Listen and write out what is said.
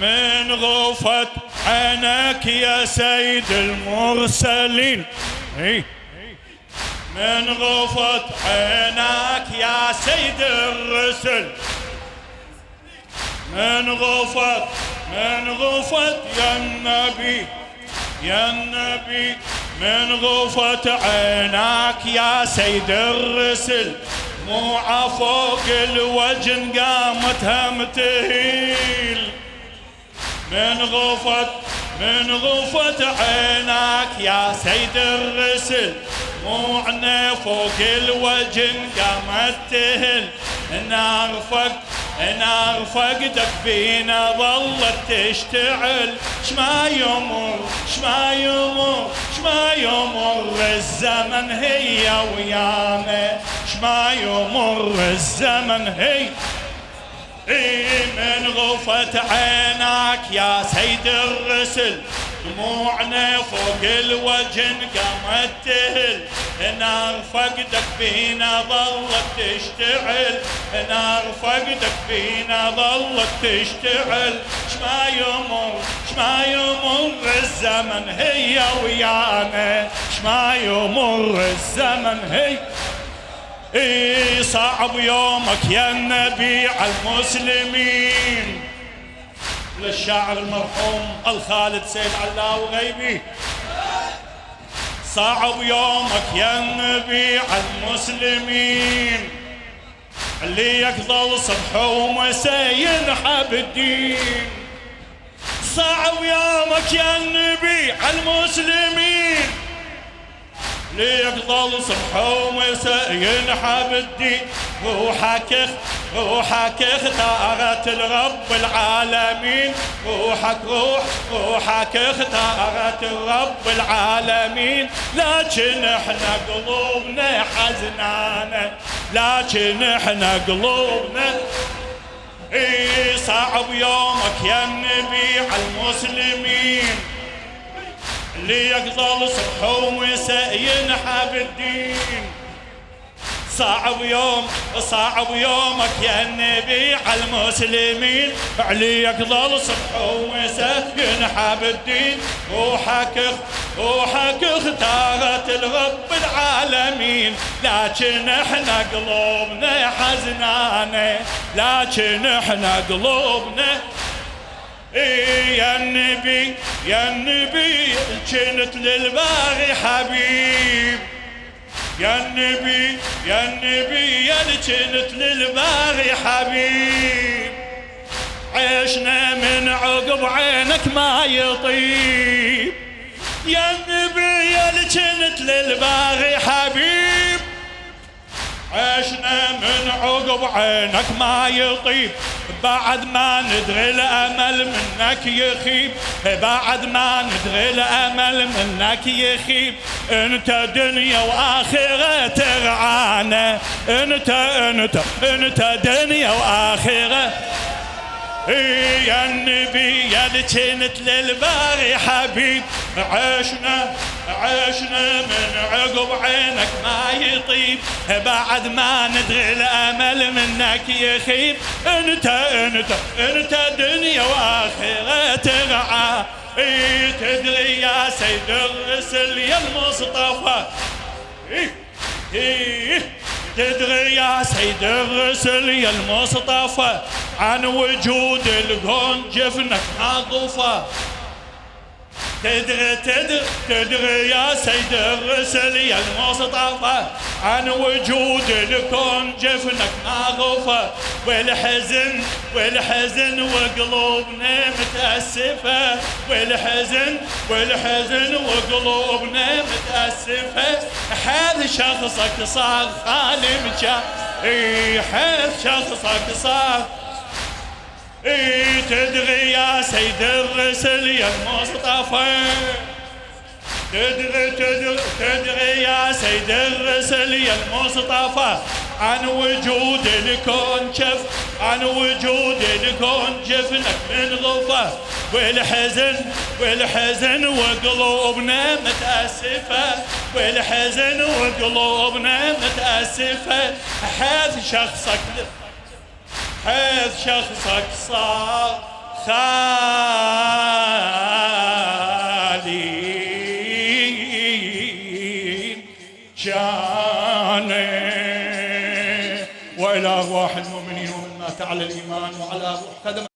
من غفت عينك يا سيد المرسلين. إيه. من غفت عينك يا سيد الرسل. من غفت من غفت يا النبي. يا النبي. من غفت عينك يا سيد الرسل. مو فوق الوجن قامتها متهيل من غفت من غفت عينك يا سيد الرسل. موعنا فوق الوجن قامت تهل نعرفك نعرفك فينا ظلت تشتعل. شما يمر شما يمر شما يمر الزمن هي ويانا شما يمر الزمن هي من غفت عينك يا سيد الرسل. دموعنا فوق الوجن قامت تهل. نار فقدك فينا ظلت تشتعل. نار فقدك فينا ظلت تشتعل. شما يمر شما يمر الزمن هي ويانا. شما يمر الزمن هي اي صعب يومك يا النبي على المسلمين. للشاعر المرحوم الخالد سيد علاوي غيبي صعب يومك يا النبي على المسلمين. اللي يقضل صبح ومساء ينحب الدين. صعب يومك يا النبي على المسلمين. ليقضل صبح ومساء ينحب الدين. روحك روحك اختارت الرب العالمين. روحك روح روحك اختارت الرب العالمين. لكن إحنا قلوبنا حزنانة. لكن إحنا قلوبنا اي صعب يومك يا النبي على المسلمين. اللي يقضل صبح ومساء ينحب الدين صعب يوم صعب يومك يا النبي على المسلمين. عليك ظل صبح ومساء ينحب الدين روحك روحك اختارت الرب العالمين. لكن إحنا قلوبنا حزنانة. لكن إحنا قلوبنا يا النبي يا النبي كنت للباغي حبيب. يا النبي يا النبي يا كنت للباغي حبيب. عيشنا من عقب عينك ما يطيب. يا النبي يا كنت للباغي حبيب. عشنا من عقب عينك ما يطيب. بعد ما ندري الأمل منك يخيب بعد ما ندري الأمل منك يخيب أنت دنيا وآخرة ترعانا. انت انت أنت دنيا وآخرة. يا النبي يا اللي للباري حبيب. عشنا عشنا من عقب عينك ما يطيب. بعد ما ندري الأمل منك يخيب. انت انت انت دنيا وآخرة ترعى. تدري يا سيد الرسل يا المصطفى. تدري يا سيد الرسل يا المصطفى. عن وجود الكون جفنك عاطفة تدري تدري تدري يا سيد الرسل يا المصطفى عن وجود الكون جفنك غفى والحزن والحزن وقلوبنا متأسفة. والحزن والحزن وقلوبنا متأسفة. حال شخصك صار خالي مجا اي حال شخصك صار اي تدري يا سيد الرسل يا المصطفى؟ تدري تدري تدري يا سيد الرسل يا المصطفى؟ عن وجود الكون شف عن وجود الكون جفنك من غفة. والحزن والحزن وقلوبنا متأسفة. والحزن وقلوبنا متأسفة. حيث شخصك حيث شخصك صار خالي. جاني. وإلى أرواح المؤمنين ومن مات على الإيمان وعلى روح قدم